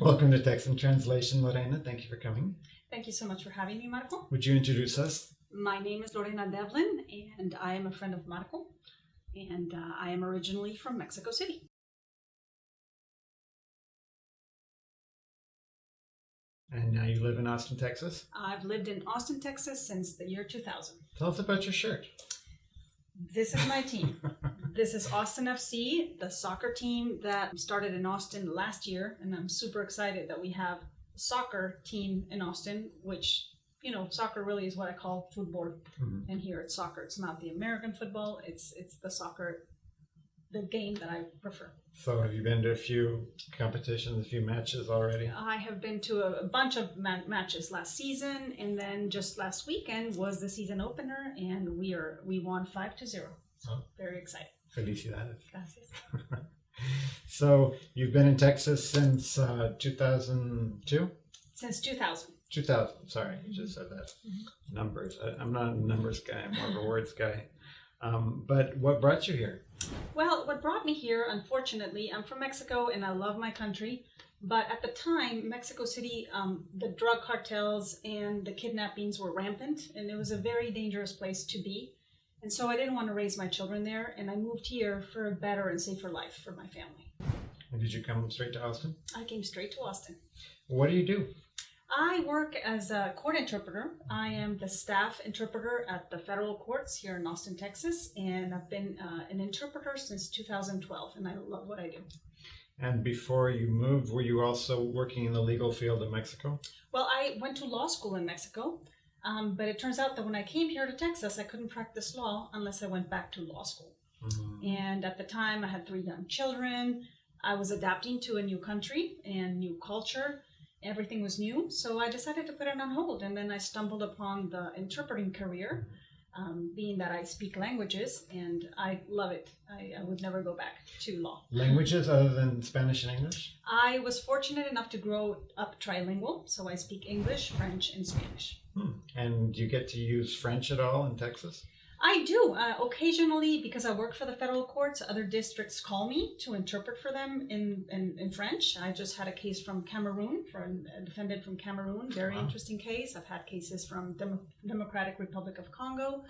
Welcome to Text and Translation, Lorena. Thank you for coming. Thank you so much for having me, Marco. Would you introduce us? My name is Lorena Devlin, and I am a friend of Marco, and uh, I am originally from Mexico City. And now you live in Austin, Texas. I've lived in Austin, Texas since the year 2000. Tell us about your shirt. This is my team. this is Austin FC, the soccer team that started in Austin last year, and I'm super excited that we have a soccer team in Austin, which you know, soccer really is what I call football, Mhm. and here it's soccer. It's not the American football. It's it's the soccer, the game that I prefer. So, have you been to a few competitions, a few matches already? I have been to a, a bunch of ma- matches last season, and then just last weekend was the season opener, and we are we won five to zero. So Oh. very excited. Felicidades. Gracias. So, you've been in Texas since uh, 2002? Since 2000. 2000, sorry, you just said that. Numbers. I, I'm not a numbers guy, I'm more of a words guy. Um, but what brought you here? Well, what brought me here, unfortunately, I'm from Mexico and I love my country. But at the time, Mexico City, um, the drug cartels and the kidnappings were rampant, and it was a very dangerous place to be. And so I didn't want to raise my children there, and I moved here for a better and safer life for my family. And did you come straight to Austin? I came straight to Austin. What do you do? I work as a court interpreter. I am the staff interpreter at the federal courts here in Austin, Texas, and I've been uh, an interpreter since 2012, and I love what I do. And before you moved, were you also working in the legal field in Mexico? Well, I went to law school in Mexico, um, but it turns out that when I came here to Texas, I couldn't practice law unless I went back to law school. Mhm. And at the time, I had three young children. I was adapting to a new country and new culture. Everything was new, so I decided to put it on hold. And then I stumbled upon the interpreting career, um, being that I speak languages, and I love it. I, I would never go back to law. Languages other than Spanish and English? I was fortunate enough to grow up trilingual, so I speak English, French, and Spanish. Hmm. And do you get to use French at all in Texas? I do. Uh, occasionally, because I work for the federal courts, other districts call me to interpret for them in, in, in French. I just had a case from Cameroon, for a defendant from Cameroon. Very Wow. interesting case. I've had cases from Demo- Democratic Republic of Congo.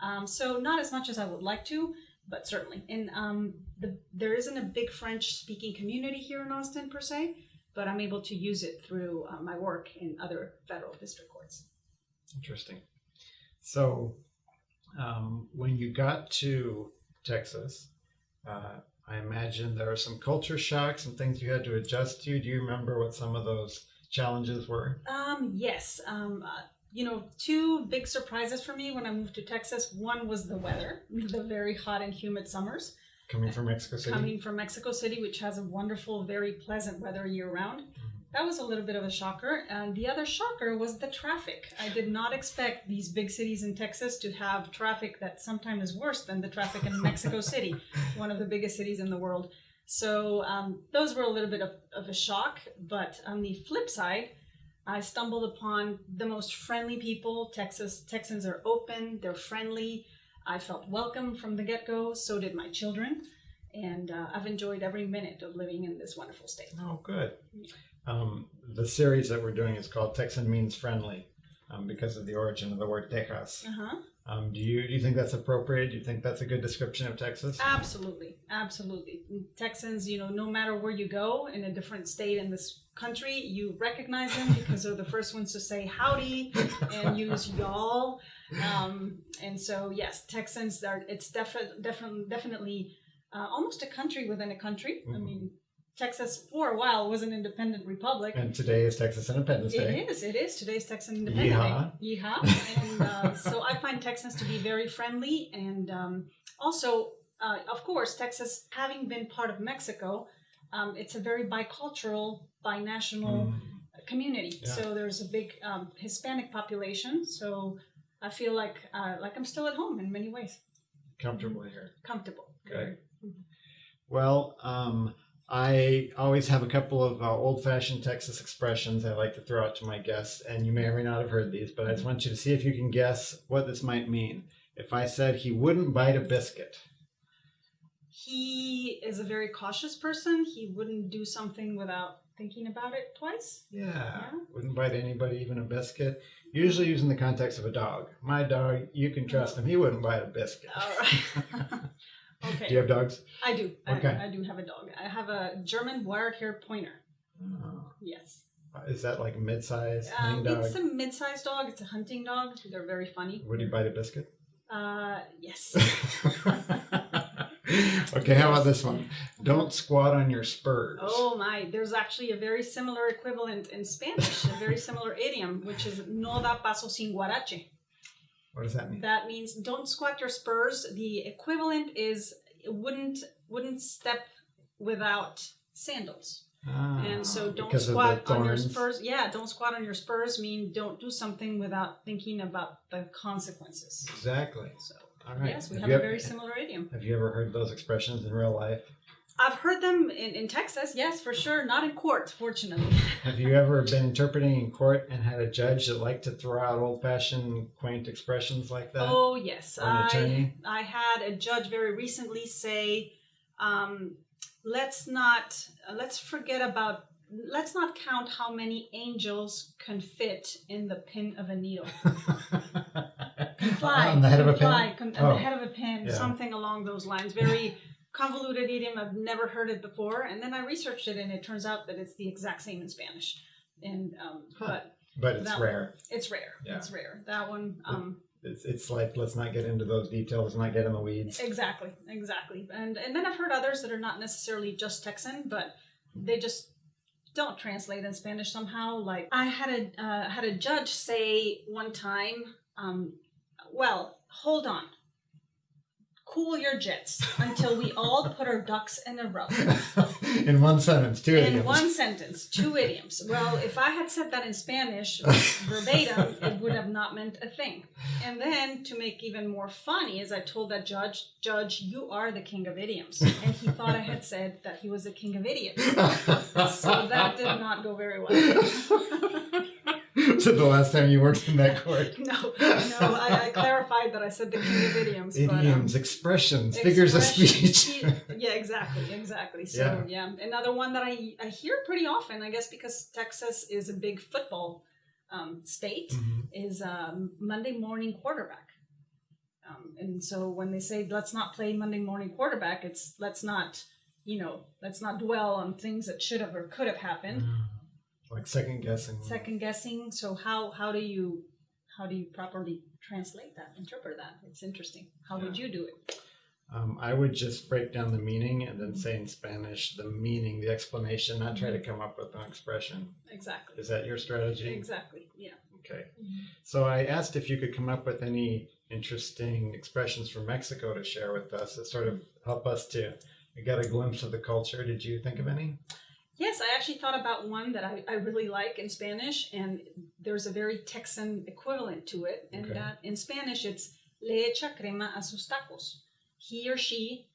Um, so not as much as I would like to, but certainly. And um, the, there isn't a big French-speaking community here in Austin per se, but I'm able to use it through uh, my work in other federal district courts. Interesting. So, um, when you got to Texas, uh, I imagine there were some culture shocks and things you had to adjust to. Do you remember what some of those challenges were? Um, yes. Um, uh, you know, two big surprises for me when I moved to Texas. One was the weather, the very hot and humid summers. Coming from Mexico City? Coming from Mexico City, which has a wonderful, very pleasant weather year round. That was a little bit of a shocker. And the other shocker was the traffic. I did not expect these big cities in Texas to have traffic that sometimes is worse than the traffic in Mexico City, one of the biggest cities in the world. So um, those were a little bit of, of a shock. But on the flip side, I stumbled upon the most friendly people. Texas Texans are open, they're friendly. I felt welcome from the get go. So did my children. And uh, I've enjoyed every minute of living in this wonderful state. Oh, good. Um, the series that we're doing is called Texan Means Friendly um, because of the origin of the word Texas. Uh huh. Um, do you do you think that's appropriate? Do you think that's a good description of Texas? Absolutely, absolutely. Texans, you know, no matter where you go in a different state in this country, you recognize them because they're the first ones to say howdy and use y'all. Um, and so, yes, Texans are. It's definitely, definitely, definitely uh, almost a country within a country. I Mhm. mean, Texas for a while was an independent republic. And today is Texas Independence Day. It is. It is. Today's Texas Independence Yeehaw. Day. Yeehaw. And uh, so I find Texans to be very friendly. And um, also, uh, of course, Texas, having been part of Mexico, um, it's a very bicultural, binational Mm. community. Yeah. So there's a big um, Hispanic population. So I feel like uh, like I'm still at home in many ways, Comfortable here. comfortable. Okay. Well, um, I always have a couple of uh, old-fashioned Texas expressions I like to throw out to my guests, and you may or may not have heard these, but I just want you to see if you can guess what this might mean. If I said he wouldn't bite a biscuit, He is a very cautious person. He wouldn't do something without thinking about it twice. Yeah. Yeah. Wouldn't bite anybody, even a biscuit. Usually used in the context of a dog. My dog, you can trust him. He wouldn't bite a biscuit. All right. okay. Do you have dogs? I do. Okay. I, I do have a dog. I have a German wire-haired pointer. Oh. Yes. Is that like mid-sized Um, it's a mid-sized dog. It's a hunting dog. They're very funny. Would he bite a biscuit? Uh, yes. okay, how about this one? Don't squat on your spurs. Oh my, there's actually a very similar equivalent in Spanish, a very similar idiom, which is no da paso sin guarache. What does that mean? That means don't squat your spurs. The equivalent is wouldn't wouldn't step without sandals. Ah, And so don't because of the squat on your spurs. Yeah, don't squat on your spurs mean don't do something without thinking about the consequences. Exactly. So All right. yes, we have have a very similar idiom. Have you ever heard those expressions in real life? I've heard them in, in Texas, yes, for sure. Not in court, fortunately. Have you ever been interpreting in court and had a judge that liked to throw out old-fashioned, quaint expressions like that? Oh yes, an I attorney? I had a judge very recently say, um, "Let's not uh, let's forget about let's not count how many angels can fit in the pin of a needle. Can fly on the head of a pin. fly, can- on Oh, the head of a pin, yeah. something along those lines. Very convoluted idiom. I've never heard it before, and then I researched it, and it turns out that it's the exact same in Spanish. And um, Huh. but but it's rare. One, it's rare. Yeah. It's rare. That one. Um, It's, it's like let's not get into those details, let's not get in the weeds. Exactly, exactly. And and then I've heard others that are not necessarily just Texan, but they just don't translate in Spanish somehow. Like I had a uh, had a judge say one time, um, "Well, hold on, cool your jets until we all put our ducks in a row." in one sentence, two in idioms. one sentence, two idioms. Well, if I had said that in Spanish verbatim, it would have not meant a thing. And then to make even more funny is I told that judge, Judge, you are the king of idioms. And he thought I had said that he was the king of idiots. So that did not go very well. Was it the last time you worked in that court? No, no, I, I clarified that I said the king of idioms. but, um, Idioms, expressions, figures of speech. yeah, exactly, exactly. So yeah. another one that I I hear pretty often, I guess, because Texas is a big football um, state, Mhm. is um, Monday morning quarterback. Um, and so when they say let's not play Monday morning quarterback, it's let's not you know let's not dwell on things that should have or could have happened. Like second guessing. Second guessing. So how how do you how do you properly translate that, interpret that? It's interesting. How would you do it? Um, I would just break down the meaning and then say in Spanish the meaning, the explanation, not try to come up with an expression. Exactly. Is that your strategy? Exactly. Yeah. Okay. So I asked if you could come up with any interesting expressions from Mexico to share with us that sort of help us to get a glimpse of the culture. Did you think of any? Yes, I actually thought about one that I, I really like in Spanish, and there's a very Texan equivalent to it. And Okay. that in Spanish, it's le echa crema a sus tacos. He or she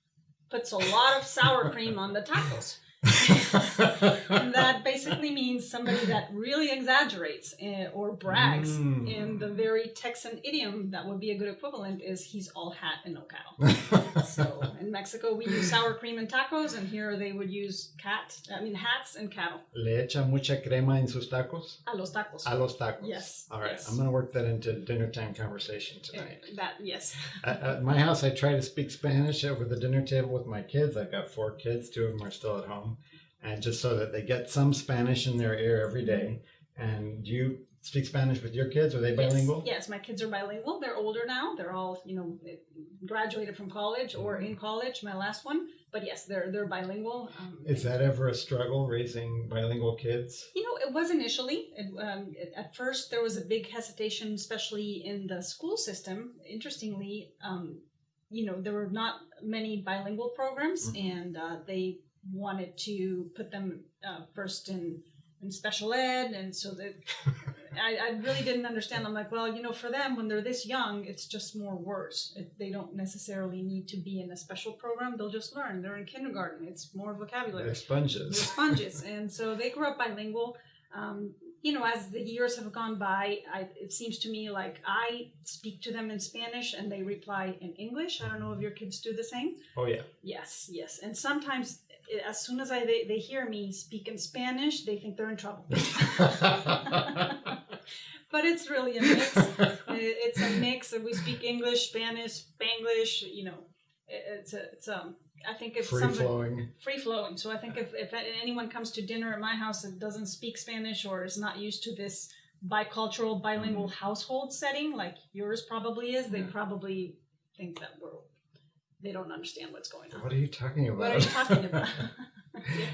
puts a lot of sour cream on the tacos. And that basically means somebody that really exaggerates eh, or brags. Mm. In the very Texan idiom, that would be a good equivalent is he's all hat and no cattle. So in Mexico, we use sour cream and tacos, and here they would use cat, I mean hats and cattle. Le echa mucha crema en sus tacos? A los tacos. A los tacos. Yes, All right. yes. I'm going to work that into dinner time conversation Eh, tonight. That yes. At, at my house, I try to speak Spanish over the dinner table with my kids. I've got four kids, two of them are still at home, and just so that they get some Spanish in their ear every day. And do you speak Spanish with your kids? Are they bilingual? Yes, yes, my kids are bilingual. They're older now. They're all you know graduated from college or in college. My last one, but yes, they're they're bilingual. Um, Is that ever a struggle raising bilingual kids? You know, it was initially. It, um, it, at first, there was a big hesitation, especially in the school system. Interestingly, um, you know, there were not many bilingual programs, Mhm. and uh, they wanted to put them uh, first in in special ed, and so that I, I really didn't understand. I'm like, well, you know, for them when they're this young, it's just more words. It, they don't necessarily need to be in a special program. They'll just learn. They're in kindergarten. It's more vocabulary They're they're sponges. sponges and so they grew up bilingual Um, you know, as the years have gone by, I, it seems to me like I speak to them in Spanish and they reply in English. I don't know if your kids do the same. Oh yeah. Yes, yes. And sometimes, as soon as I they, they hear me speak in Spanish, they think they're in trouble. but it's really a mix. It's a mix. We speak English, Spanish, Spanglish. You know, it's a it's um. I think if Free somebody flowing. free flowing. So I think if if anyone comes to dinner at my house and doesn't speak Spanish or is not used to this bicultural bilingual household setting like yours probably is, they. Yeah. probably think that we're they don't understand what's going on. What are you talking about? What are you talking about? Yeah.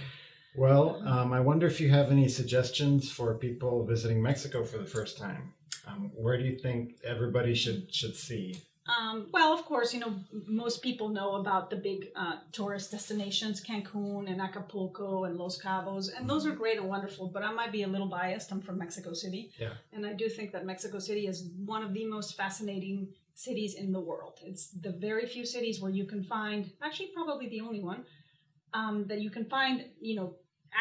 Well, um, I wonder if you have any suggestions for people visiting Mexico for the first time. Um, where do you think everybody should should see? Um, well, of course, you know, most people know about the big uh, tourist destinations, Cancun and Acapulco and Los Cabos, and those are great and wonderful, but I might be a little biased. I'm from Mexico City. Yeah. And I do think that Mexico City is one of the most fascinating cities in the world. It's the very few cities where you can find, actually, probably the only one, um, that you can find, you know,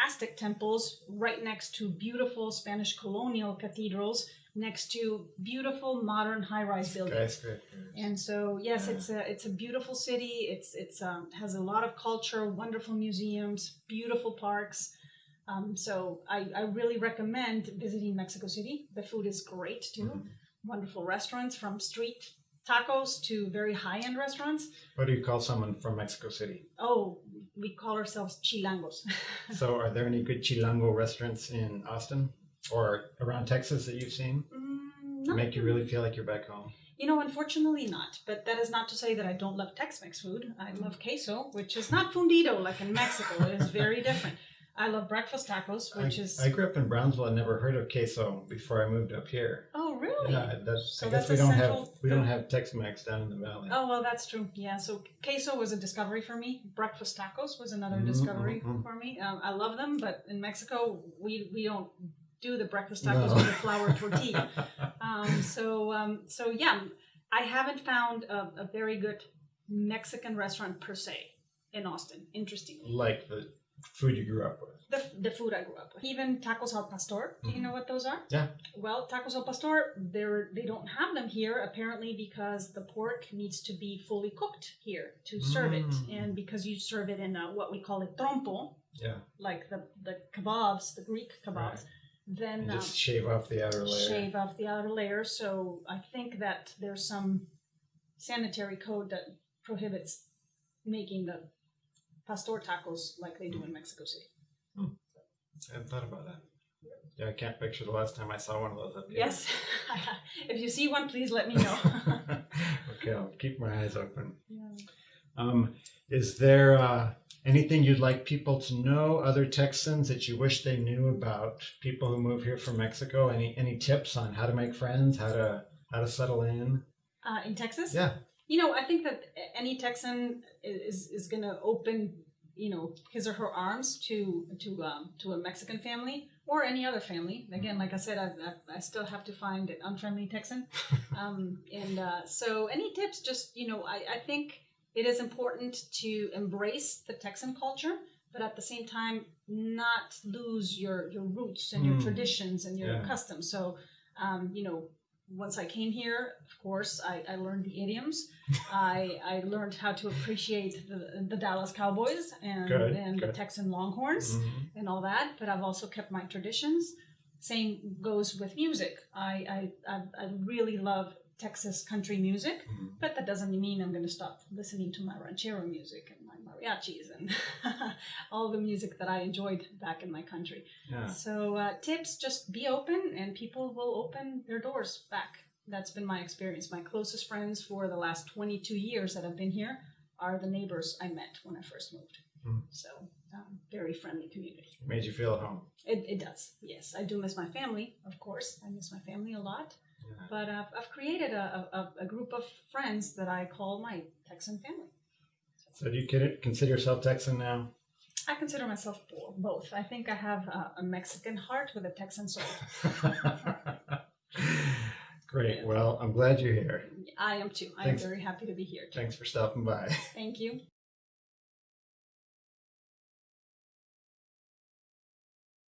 Aztec temples right next to beautiful Spanish colonial cathedrals, next to beautiful modern high-rise buildings. And so, yes, Yeah. it's a it's a beautiful city. It's it's um, has a lot of culture, wonderful museums, beautiful parks. Um, so I, I really recommend visiting Mexico City. The food is great too. Mhm. Wonderful restaurants from street tacos to very high end restaurants. What do you call someone from Mexico City? Oh, we call ourselves chilangos. So, are there any good chilango restaurants in Austin or around Texas that you've seen Mm, to make you really feel like you're back home? You know, unfortunately not. But that is not to say that I don't love Tex-Mex food. I love queso, which is not fundido like in Mexico. It is very different. I love breakfast tacos, which I, is I grew up in Brownsville. I never heard of queso before I moved up here. oh really? Yeah, that's, So I guess that's we don't have we don't have Tex-Mex down in the valley. Oh well, that's true. Yeah. So queso was a discovery for me. Breakfast tacos was another Mhm, discovery mhm, mhm. for me. Um, I love them, but in Mexico we we don't do the breakfast tacos No. with a flour tortilla. Um, so um, so yeah, I haven't found a, a very good Mexican restaurant per se in Austin. Interesting. like the food you grew up with. the, the food I grew up with, even tacos al pastor. Do you know what those are? Mm-hmm. Yeah. Well, tacos al pastor, they're they don't have them here apparently because the pork needs to be fully cooked here to serve it, Mm. and because you serve it in a, what we call a trompo, Yeah, like the the kebabs, the Greek kebabs, Right. then and um, just shave off the outer layer. shave off the outer layer. So I think that there's some sanitary code that prohibits making the pastor tacos like they do in Mexico City. Hmm. I hadn't thought about that. Yeah, I can't picture the last time I saw one of those up here. Yes, if you see one, please let me know. okay, I'll keep my eyes open. Yeah. Um, is there uh, anything you'd like people to know, other Texans that you wish they knew about people who move here from Mexico? Any any tips on how to make friends, how to how to settle in? Uh, in Texas, Yeah, you know, I think that any Texan is is going to open, you know, his or her arms to to um, to a Mexican family or any other family. Again, like I said, I, I, I still have to find an unfriendly Texan. um, and uh, so, any tips? Just you know, I, I think it is important to embrace the Texan culture, but at the same time, not lose your your roots and your Mm. traditions and your Yeah. customs. So, um, you know, once I came here, of course, I, I learned the idioms. I, I learned how to appreciate the, the Dallas Cowboys and, Good, and the. Texan Longhorns Mhm. and all that, but I've also kept my traditions. Same goes with music. I, I, I, I really love Texas country music, Mhm. but that doesn't mean I'm going to stop listening to my ranchero music and mariachis and all the music that I enjoyed back in my country. yeah. So uh, tips: just be open, and people will open their doors back. That's been my experience. My closest friends for the last 22 years that I've been here are the neighbors I met when I first moved. Hmm. So um, very friendly community. Made you feel at home. It, it does. Yes, I do miss my family. Of course, I miss my family a lot. Yeah. But I've, I've created a, a, a group of friends that I call my Texan family. So do you consider yourself Texan now? I consider myself both. I think I have a, a Mexican heart with a Texan soul. Great. Well, I'm glad you're here. I am too. I am very happy to be here. Too. Thanks for stopping by. Thank you.